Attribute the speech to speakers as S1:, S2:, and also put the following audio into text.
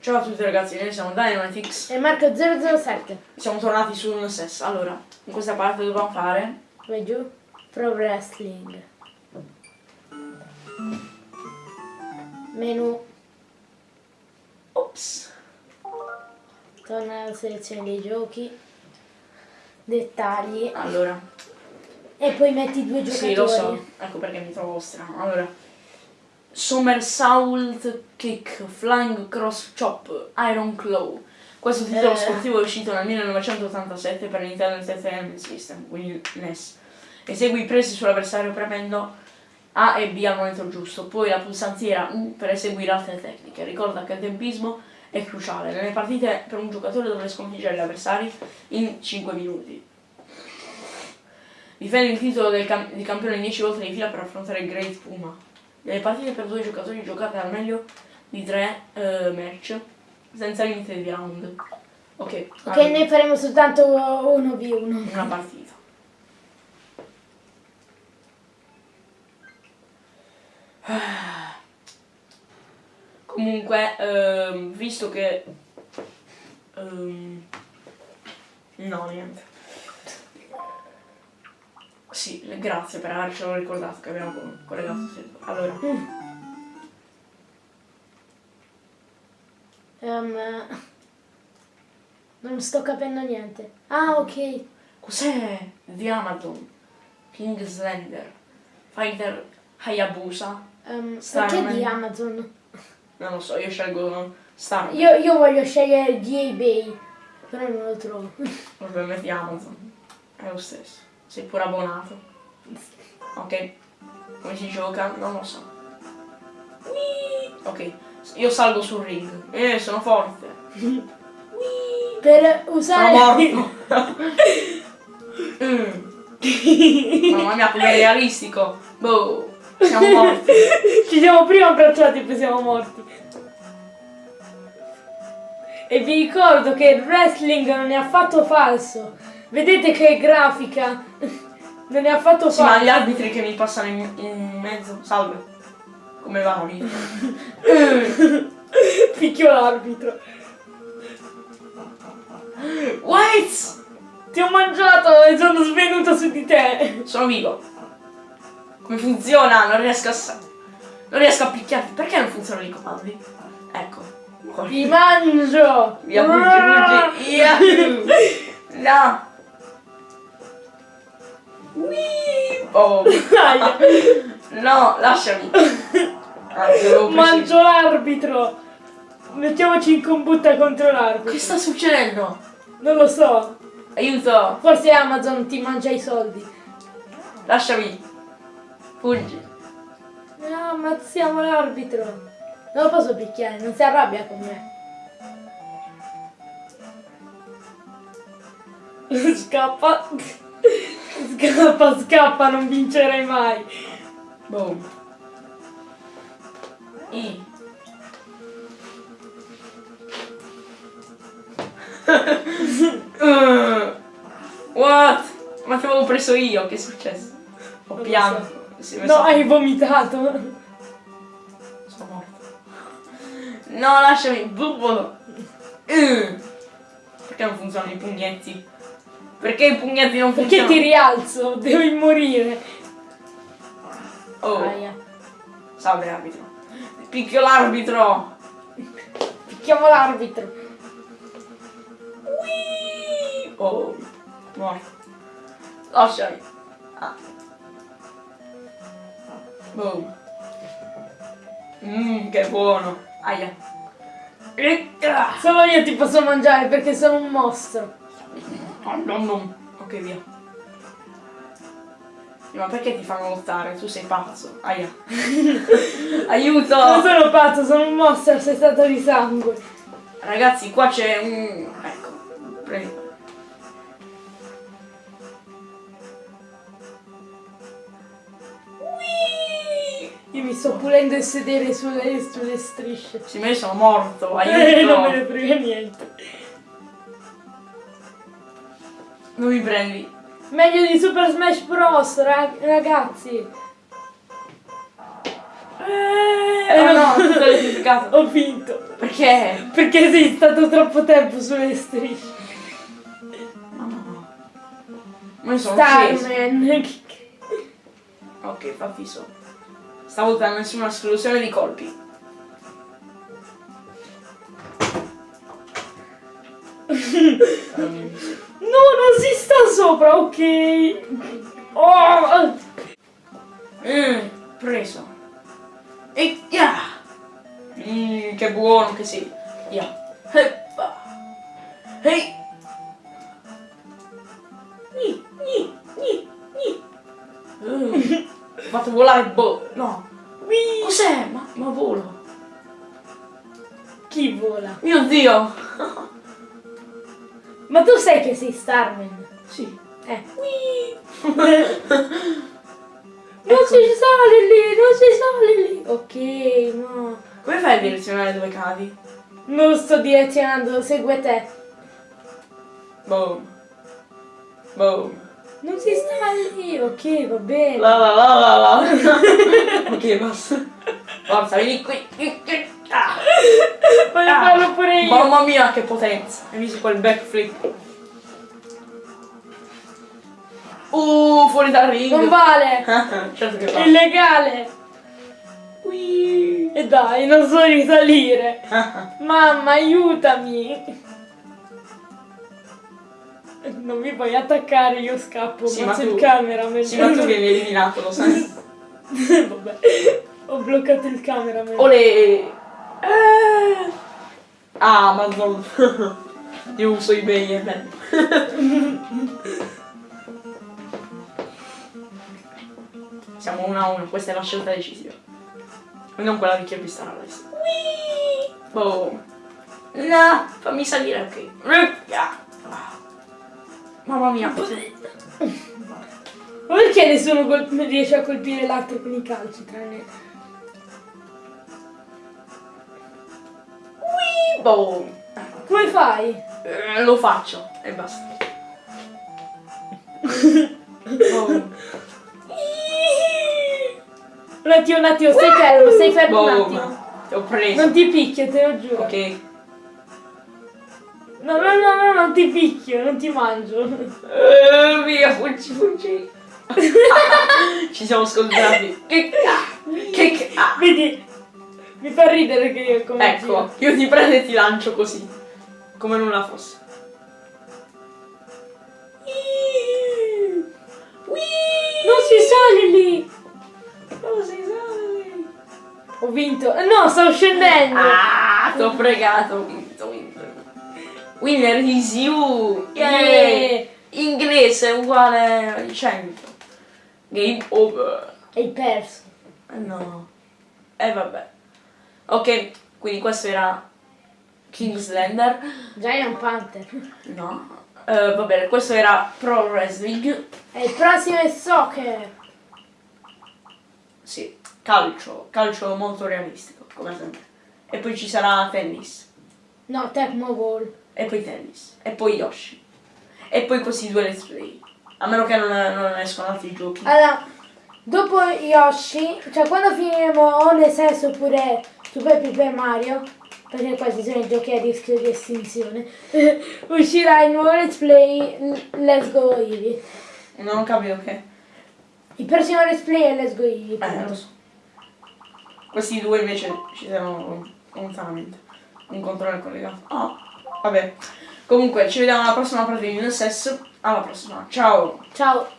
S1: Ciao a tutti ragazzi, noi siamo Dynamitix.
S2: E Marco 007.
S1: Siamo tornati su un SES. Allora, in questa parte dobbiamo fare.
S2: Vai giù. Pro Wrestling. Menu.
S1: Ops.
S2: Torna alla selezione dei giochi. Dettagli.
S1: Allora,
S2: E poi metti due giocatori.
S1: sì, lo so. Ecco perché mi trovo strano. Allora, Somersault Kick, Flying Cross Chop, Iron Claw. Questo titolo
S2: Eh.
S1: sportivo è uscito nel 1987 per Nintendo Entertainment System, quindi NES. Esegui i presi sull'avversario premendo A e B al momento giusto, poi la pulsantiera U per eseguire altre tecniche. Ricorda che il tempismo è cruciale. Nelle partite per un giocatore dovrà sconfiggere gli avversari in 5 minuti. Difende il titolo del cam- di campione 10 volte di fila per affrontare il Great Puma. Nelle partite per due giocatori giocate al meglio di tre eh, match, senza limite di round. Ok,
S2: Ok,
S1: allora,
S2: ne faremo soltanto 1v1.
S1: una partita. Comunque, ehm, visto che... ehm, no, niente. Sì, grazie per avercelo ricordato che abbiamo co- collegato server. Allora,
S2: Ehm, non sto capendo niente. Ah, ok.
S1: cos'è di Amazon? King Slender, Fighter Hayabusa?
S2: Ehm,
S1: Starman.
S2: perché di Amazon?
S1: Non lo so, io scelgo Star.
S2: Io, io voglio scegliere di eBay, però non lo trovo.
S1: Vabbè, metti Amazon. È lo stesso. Sei pure abbonato. Ok. Come si gioca? Non lo so. Ok. Io salgo sul ring. Eh, sono forte.
S2: Per
S1: Sono
S2: usare...
S1: morto. Mm. Mamma mia, come realistico. Boh. Siamo morti.
S2: Ci siamo prima abbracciati e poi siamo morti. E vi ricordo che il wrestling non è affatto falso. Vedete che grafica? Non è affatto
S1: Sì, ma gli arbitri che mi passano in, in mezzo. Salve. Come va lì?
S2: Picchio l'arbitro.
S1: Wait!
S2: Ti ho mangiato e sono svenuto su di te.
S1: Sono vivo. Come funziona? Non riesco a... Non riesco a picchiarti. Perché non funzionano i comandi? Ecco.
S2: Ti mangio.
S1: Via, fuggi, fuggi. Yahoo! No. Oh. No, lasciami. Ah, devo presi-
S2: Mangio l'arbitro. Mettiamoci in combutta contro l'arbitro.
S1: Che sta succedendo?
S2: Non lo so.
S1: Aiuto.
S2: Forse Amazon ti mangia i soldi.
S1: Lasciami. Fuggi.
S2: No, ammazziamo l'arbitro. Non lo posso picchiare, non si arrabbia con me. Scappa. Scappa, scappa, non vincerai mai.
S1: Boom. Uh, What? Ma ti avevo preso io, che è successo? Ho pianto. Si è
S2: No, hai vomitato.
S1: Sono morto. No, lasciami. Bubbolo. Uh. Perché non funzionano i pugnetti? Perché i pugnetti non
S2: Perché
S1: funzionano?
S2: ti rialzo? Devi morire.
S1: Oh,
S2: Aia.
S1: salve arbitro. Picchio l'arbitro.
S2: Picchiamo l'arbitro.
S1: Oh, morto. Lasciami. Ah. Boom. Mmm, che buono. Aia.
S2: Solo io ti posso mangiare perché sono un mostro.
S1: Oh, no, no. Ok, via. Sì, Ma perché ti fanno lottare? Tu sei pazzo. Aia. Aiuto!
S2: Non sono pazzo, sono un mostro, sei stato di sangue.
S1: Ragazzi, qua c'è un... Ecco, prendi.
S2: Io mi sto pulendo il sedere sulle, sulle strisce.
S1: Sì, ma io sono morto,
S2: Eh, non me ne
S1: aiuto!
S2: frega niente.
S1: Non mi prendi.
S2: Meglio di Super Smash Bros, ra- ragazzi.
S1: Eh,
S2: Eh,
S1: no, squalificato.
S2: Ho vinto.
S1: Perché?
S2: Perché sei stato troppo tempo sulle strisce.
S1: No, no, no. Ma sono.
S2: Starman.
S1: Ok, fa fisso. Stavolta nessuna esclusione di colpi. Um,
S2: No, non si sta sopra, ok. Oh,
S1: mm, preso. E ya! Mm, che buono che. Ya. Heppa. Ehi! Ni, ni, ni, ni. Uh, fatto volare boh. No. Cos'è? Ma, ma volo.
S2: Chi vola?
S1: Mio dio!
S2: Ma tu sai che sei Starman?
S1: Sì.
S2: Eh. Non si sale lì, non si sale lì. Ok, no.
S1: Come fai a direzionare dove cadi?
S2: Non sto direzionando, segue te.
S1: Boom. Boom.
S2: Non si sta lì, ok, va bene.
S1: La la la la la. ok, basta. Forza, vieni qui. Ah.
S2: Voglio
S1: Ah.
S2: farlo pure io.
S1: Mamma mia, che potenza. Hai visto quel backflip? Uh, fuori dal ring.
S2: Non vale.
S1: certo che
S2: illegale.
S1: Ui.
S2: E dai, non so risalire. Mamma, aiutami. Non mi puoi attaccare, io scappo.
S1: Sì,
S2: ma il cameraman.
S1: Sì, ma tu vieni eliminato, lo sai.
S2: Vabbè. Ho bloccato il cameraman.
S1: Ole. Eh. Amazon. Io uso eBay e bene. Siamo uno a uno, questa è la scelta decisiva. E non quella di chi ha visto la lista. Boom. No, fammi salire, ok. Mamma mia.
S2: Ma perché nessuno riesce a colpire l'altro con i calci tranne...
S1: Boom.
S2: Come fai?
S1: Eh, lo faccio e basta. Boom.
S2: Un attimo, un attimo, stai fermo, stai fermo un
S1: Boom.
S2: attimo.
S1: Ti ho preso.
S2: Non ti picchio, te lo giuro.
S1: Ok.
S2: No, no, no, no, non ti picchio, non ti mangio.
S1: Eh, via, fuggi, fuggi. Ci siamo scontrati. Che ca- Che ca-
S2: Vedi, mi fa ridere che io come
S1: Ecco, io ti prendo e ti lancio così. Come nulla fosse.
S2: Non si sale lì!
S1: Non si sale.
S2: Ho vinto. Eh, No, sto scendendo!
S1: Ah, t'ho fregato. Ho vinto, ho vinto. Winner is you.
S2: Yeah.
S1: Yeah. Inglese uguale a 100. Game over.
S2: Hai perso.
S1: Eh no. E vabbè. Ok, quindi questo era Kingslander.
S2: Giant Panther.
S1: No. Eh, va bene, questo era Pro Wrestling.
S2: E il prossimo è soccer.
S1: Sì, calcio, calcio molto realistico, come sempre. E poi ci sarà tennis.
S2: No, Tecmo Ball.
S1: E poi tennis. E poi Yoshi. E poi questi due let's play. A meno che non, non escono altri giochi.
S2: Allora, dopo Yoshi, cioè quando finiremo o l'SS oppure Super Paper Mario, perché questi sono i giochi a rischio di estinzione, uscirà il nuovo let's play Let's Go Eevee.
S1: Non ho capito che.
S2: Il prossimo let's play è Let's Go Eevee.
S1: Eh, lo so. Questi due invece ci saranno lontanamente. Un controllo collegato. Ah, vabbè. Comunque, ci vediamo alla prossima partita di NSS. Alla prossima. Ciao.
S2: Ciao.